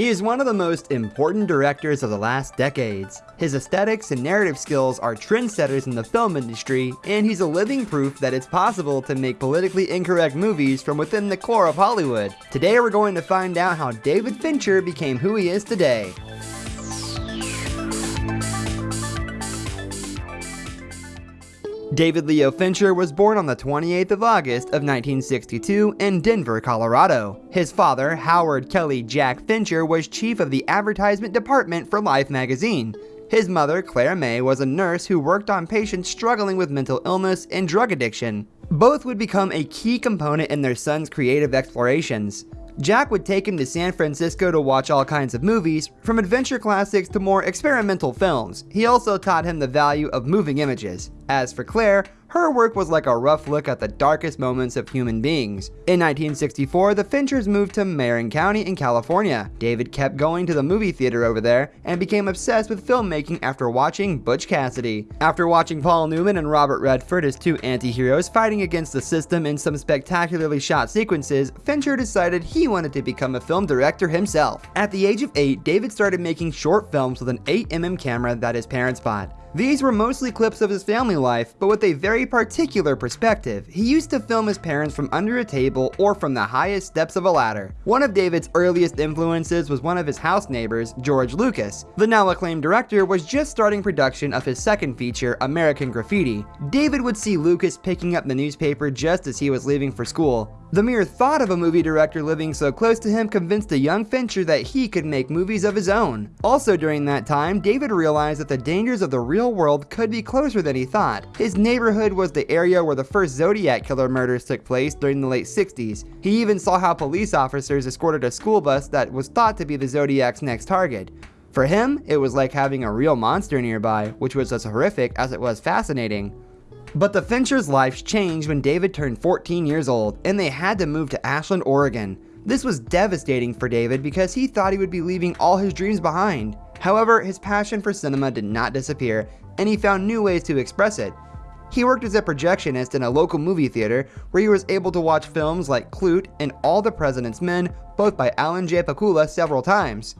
He is one of the most important directors of the last decades. His aesthetics and narrative skills are trendsetters in the film industry, and he's a living proof that it's possible to make politically incorrect movies from within the core of Hollywood. Today we're going to find out how David Fincher became who he is today. David Leo Fincher was born on the 28th of August of 1962 in Denver, Colorado. His father, Howard Kelly Jack Fincher, was chief of the advertisement department for Life magazine. His mother, Claire May, was a nurse who worked on patients struggling with mental illness and drug addiction. Both would become a key component in their son's creative explorations. Jack would take him to San Francisco to watch all kinds of movies, from adventure classics to more experimental films. He also taught him the value of moving images. As for Claire, her work was like a rough look at the darkest moments of human beings. In 1964, the Finchers moved to Marin County in California. David kept going to the movie theater over there and became obsessed with filmmaking after watching Butch Cassidy. After watching Paul Newman and Robert Redford as two anti-heroes fighting against the system in some spectacularly shot sequences, Fincher decided he wanted to become a film director himself. At the age of 8, David started making short films with an 8mm camera that his parents bought. These were mostly clips of his family life, but with a very particular perspective. He used to film his parents from under a table or from the highest steps of a ladder. One of David's earliest influences was one of his house neighbors, George Lucas. The now acclaimed director was just starting production of his second feature, American Graffiti. David would see Lucas picking up the newspaper just as he was leaving for school. The mere thought of a movie director living so close to him convinced a young Fincher that he could make movies of his own. Also during that time, David realized that the dangers of the real world could be closer than he thought. His neighborhood was the area where the first Zodiac killer murders took place during the late 60s. He even saw how police officers escorted a school bus that was thought to be the Zodiac's next target. For him, it was like having a real monster nearby, which was as horrific as it was fascinating. But the Fincher's lives changed when David turned 14 years old and they had to move to Ashland, Oregon. This was devastating for David because he thought he would be leaving all his dreams behind. However, his passion for cinema did not disappear and he found new ways to express it. He worked as a projectionist in a local movie theater where he was able to watch films like Klute and All the President's Men, both by Alan J. Pakula several times.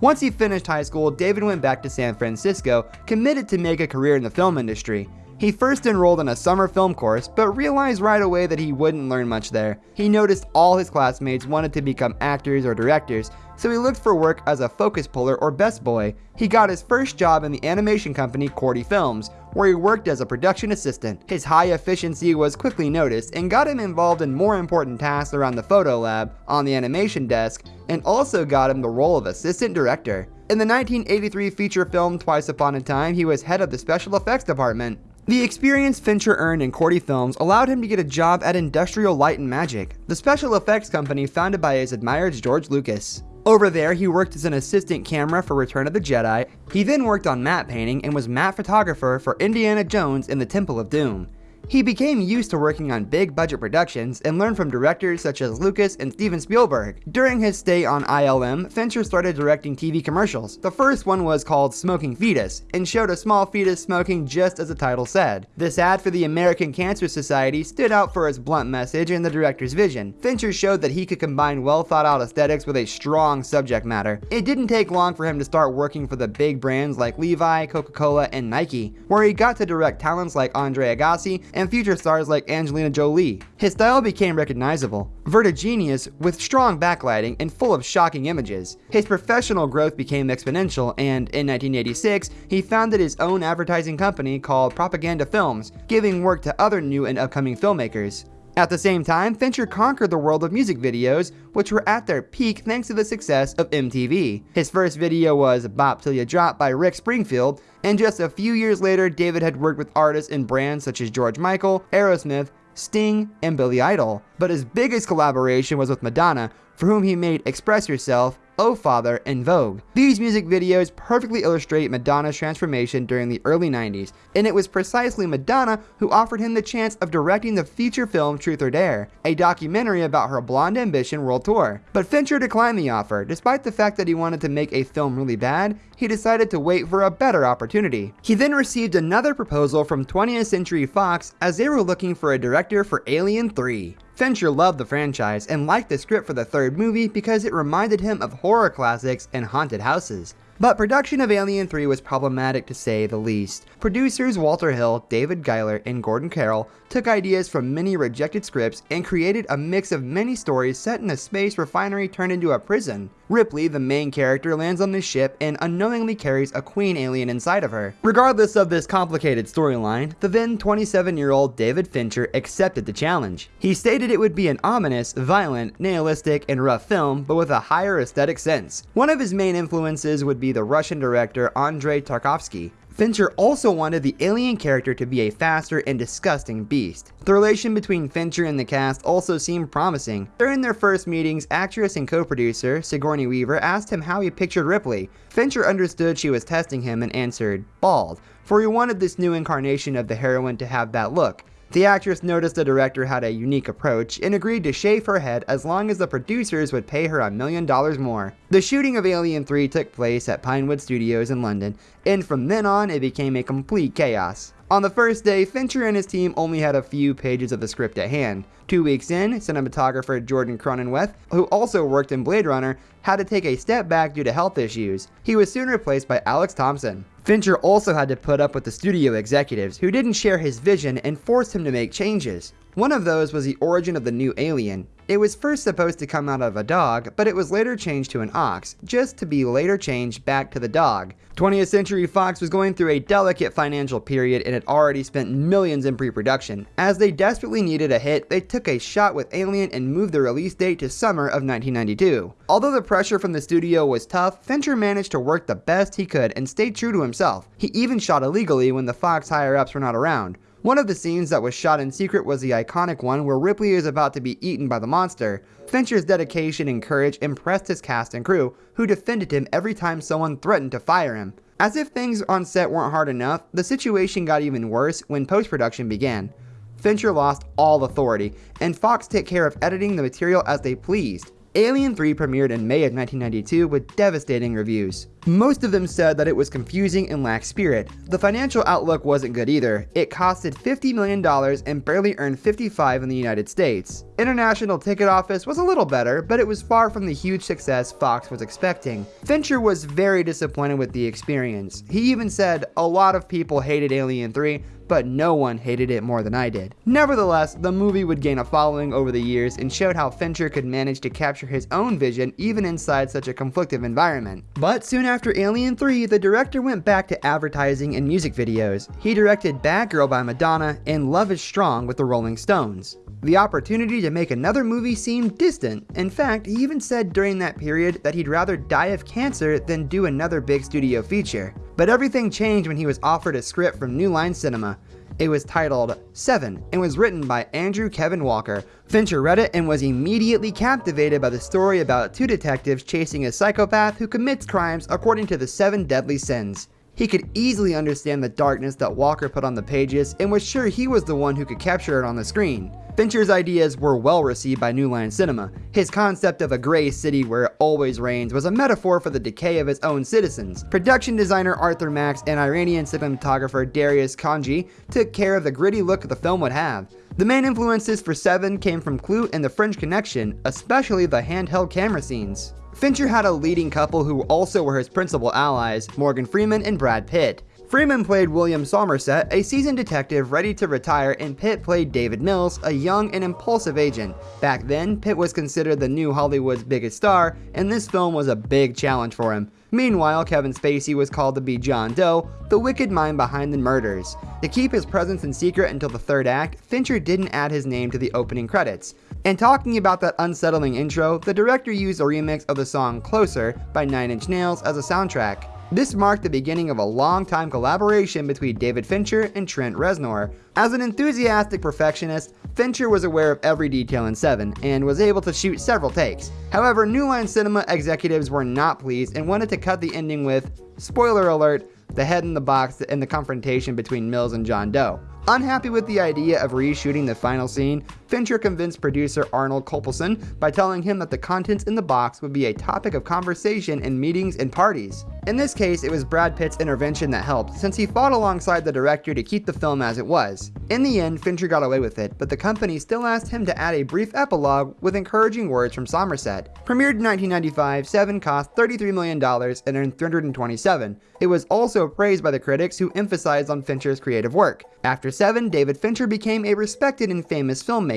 Once he finished high school, David went back to San Francisco, committed to make a career in the film industry. He first enrolled in a summer film course, but realized right away that he wouldn't learn much there. He noticed all his classmates wanted to become actors or directors, so he looked for work as a focus puller or best boy. He got his first job in the animation company Korty Films, where he worked as a production assistant. His high efficiency was quickly noticed and got him involved in more important tasks around the photo lab, on the animation desk, and also got him the role of assistant director. In the 1983 feature film Twice Upon a Time, he was head of the special effects department. The experience Fincher earned in Korty Films allowed him to get a job at Industrial Light and Magic, the special effects company founded by his admired George Lucas. Over there, he worked as an assistant camera for Return of the Jedi. He then worked on matte painting and was matte photographer for Indiana Jones in the Temple of Doom. He became used to working on big budget productions and learned from directors such as Lucas and Steven Spielberg. During his stay on ILM, Fincher started directing TV commercials. The first one was called Smoking Fetus and showed a small fetus smoking just as the title said. This ad for the American Cancer Society stood out for its blunt message and the director's vision. Fincher showed that he could combine well thought out aesthetics with a strong subject matter. It didn't take long for him to start working for the big brands like Levi, Coca-Cola, and Nike, where he got to direct talents like Andre Agassi and future stars like Angelina Jolie. His style became recognizable, vertiginous with strong backlighting and full of shocking images. His professional growth became exponential and in 1986, he founded his own advertising company called Propaganda Films, giving work to other new and upcoming filmmakers. At the same time, Fincher conquered the world of music videos, which were at their peak thanks to the success of MTV. His first video was Bop Till You Drop by Rick Springfield, and just a few years later, David had worked with artists and brands such as George Michael, Aerosmith, Sting, and Billy Idol. But his biggest collaboration was with Madonna, for whom he made Express Yourself Oh Father, and Vogue. These music videos perfectly illustrate Madonna's transformation during the early 90s, and it was precisely Madonna who offered him the chance of directing the feature film Truth or Dare, a documentary about her Blonde Ambition world tour. But Fincher declined the offer, despite the fact that he wanted to make a film really bad, he decided to wait for a better opportunity. He then received another proposal from 20th Century Fox as they were looking for a director for Alien 3. Fincher loved the franchise and liked the script for the third movie because it reminded him of horror classics and haunted houses. But production of Alien 3 was problematic to say the least. Producers Walter Hill, David Giler, and Gordon Carroll took ideas from many rejected scripts and created a mix of many stories set in a space refinery turned into a prison. Ripley, the main character, lands on this ship and unknowingly carries a queen alien inside of her. Regardless of this complicated storyline, the then 27-year-old David Fincher accepted the challenge. He stated it would be an ominous, violent, nihilistic, and rough film, but with a higher aesthetic sense. One of his main influences would be the Russian director Andrei Tarkovsky. Fincher also wanted the alien character to be a faster and disgusting beast. The relation between Fincher and the cast also seemed promising. During their first meetings, actress and co-producer Sigourney Weaver asked him how he pictured Ripley. Fincher understood she was testing him and answered, bald, for he wanted this new incarnation of the heroine to have that look. The actress noticed the director had a unique approach and agreed to shave her head as long as the producers would pay her a million dollars more. The shooting of Alien 3 took place at Pinewood Studios in London, and from then on it became a complete chaos. On the first day, Fincher and his team only had a few pages of the script at hand. Two weeks in, cinematographer Jordan Cronenweth, who also worked in Blade Runner, had to take a step back due to health issues. He was soon replaced by Alex Thomson. Fincher also had to put up with the studio executives who didn't share his vision and forced him to make changes. One of those was the origin of the new alien. It was first supposed to come out of a dog, but it was later changed to an ox, just to be later changed back to the dog. 20th Century Fox was going through a delicate financial period and had already spent millions in pre-production. As they desperately needed a hit, they took a shot with Alien and moved the release date to summer of 1992. Although the pressure from the studio was tough, Fincher managed to work the best he could and stay true to himself. He even shot illegally when the Fox higher-ups were not around. One of the scenes that was shot in secret was the iconic one where Ripley is about to be eaten by the monster. Fincher's dedication and courage impressed his cast and crew, who defended him every time someone threatened to fire him. As if things on set weren't hard enough, the situation got even worse when post-production began. Fincher lost all authority, and Fox took care of editing the material as they pleased. Alien 3 premiered in May of 1992 with devastating reviews. Most of them said that it was confusing and lacked spirit. The financial outlook wasn't good either. It costed $50 million and barely earned 55 in the United States. International ticket office was a little better, but it was far from the huge success Fox was expecting. Fincher was very disappointed with the experience. He even said, a lot of people hated Alien 3, but no one hated it more than I did. Nevertheless, the movie would gain a following over the years and showed how Fincher could manage to capture his own vision even inside such a conflictive environment. But soon after Alien 3, the director went back to advertising and music videos. He directed Bad Girl by Madonna and Love is Strong with the Rolling Stones. The opportunity to make another movie seemed distant. In fact, he even said during that period that he'd rather die of cancer than do another big studio feature. But everything changed when he was offered a script from New Line Cinema. It was titled Seven and was written by Andrew Kevin Walker. Fincher read it and was immediately captivated by the story about two detectives chasing a psychopath who commits crimes according to the seven deadly sins. He could easily understand the darkness that Walker put on the pages and was sure he was the one who could capture it on the screen. Fincher's ideas were well received by New Line Cinema. His concept of a gray city where it always rains was a metaphor for the decay of its own citizens. Production designer Arthur Max and Iranian cinematographer Darius Khondji took care of the gritty look the film would have. The main influences for Seven came from Klute and The French Connection, especially the handheld camera scenes. Fincher had a leading couple who also were his principal allies, Morgan Freeman and Brad Pitt. Freeman played William Somerset, a seasoned detective ready to retire, and Pitt played David Mills, a young and impulsive agent. Back then, Pitt was considered the new Hollywood's biggest star, and this film was a big challenge for him. Meanwhile, Kevin Spacey was called to be John Doe, the wicked mind behind the murders. To keep his presence in secret until the third act, Fincher didn't add his name to the opening credits. And talking about that unsettling intro, the director used a remix of the song Closer by Nine Inch Nails as a soundtrack. This marked the beginning of a long-time collaboration between David Fincher and Trent Reznor. As an enthusiastic perfectionist, Fincher was aware of every detail in Seven and was able to shoot several takes. However, New Line Cinema executives were not pleased and wanted to cut the ending with, spoiler alert, the head in the box and the confrontation between Mills and John Doe. Unhappy with the idea of reshooting the final scene, Fincher convinced producer Arnold Kopelson by telling him that the contents in the box would be a topic of conversation in meetings and parties. In this case, it was Brad Pitt's intervention that helped, since he fought alongside the director to keep the film as it was. In the end, Fincher got away with it, but the company still asked him to add a brief epilogue with encouraging words from Somerset. Premiered in 1995, Seven cost $33 million and earned 327. It was also praised by the critics who emphasized on Fincher's creative work. After Seven, David Fincher became a respected and famous filmmaker,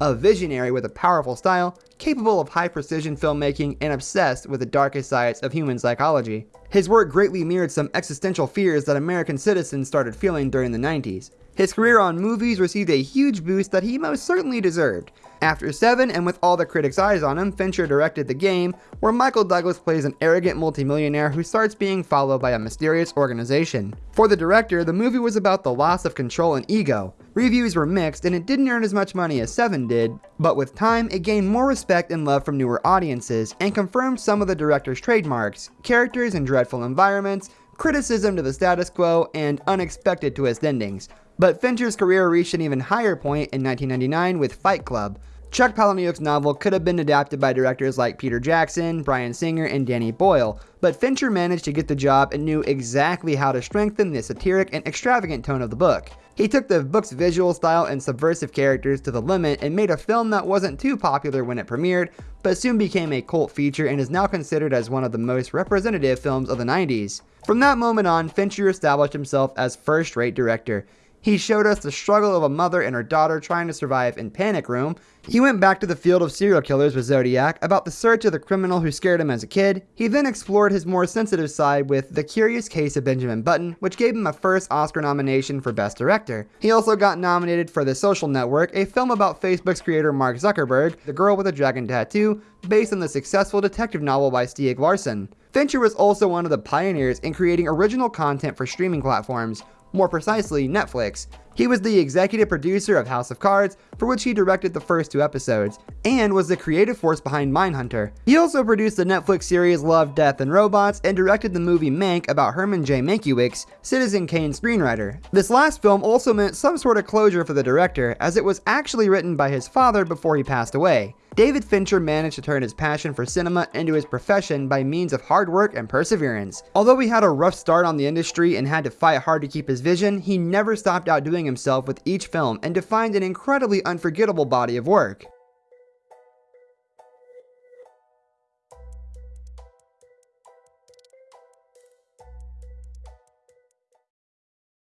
a visionary with a powerful style, capable of high precision filmmaking, and obsessed with the darkest sides of human psychology. His work greatly mirrored some existential fears that American citizens started feeling during the 90s. His career on movies received a huge boost that he most certainly deserved. After Seven, and with all the critics' eyes on him, Fincher directed The Game, where Michael Douglas plays an arrogant multimillionaire who starts being followed by a mysterious organization. For the director, the movie was about the loss of control and ego. Reviews were mixed and it didn't earn as much money as Seven did, but with time it gained more respect and love from newer audiences and confirmed some of the director's trademarks, characters in dreadful environments, criticism to the status quo, and unexpected twist endings. But Fincher's career reached an even higher point in 1999 with Fight Club. Chuck Palahniuk's novel could have been adapted by directors like Peter Jackson, Bryan Singer, and Danny Boyle, but Fincher managed to get the job and knew exactly how to strengthen the satiric and extravagant tone of the book. He took the book's visual style and subversive characters to the limit and made a film that wasn't too popular when it premiered, but soon became a cult feature and is now considered as one of the most representative films of the 90s. From that moment on, Fincher established himself as first-rate director. He showed us the struggle of a mother and her daughter trying to survive in Panic Room. He went back to the field of serial killers with Zodiac, about the search of the criminal who scared him as a kid. He then explored his more sensitive side with The Curious Case of Benjamin Button, which gave him a first Oscar nomination for Best Director. He also got nominated for The Social Network, a film about Facebook's creator Mark Zuckerberg, The Girl with a Dragon Tattoo, based on the successful detective novel by Stieg Larsson. Fincher was also one of the pioneers in creating original content for streaming platforms, more precisely Netflix. He was the executive producer of House of Cards, for which he directed the first two episodes, and was the creative force behind Mindhunter. He also produced the Netflix series Love, Death, and Robots, and directed the movie Mank about Herman J. Mankiewicz, Citizen Kane screenwriter. This last film also meant some sort of closure for the director, as it was actually written by his father before he passed away. David Fincher managed to turn his passion for cinema into his profession by means of hard work and perseverance. Although he had a rough start on the industry and had to fight hard to keep his vision, he never stopped outdoing himself with each film and defined an incredibly unforgettable body of work.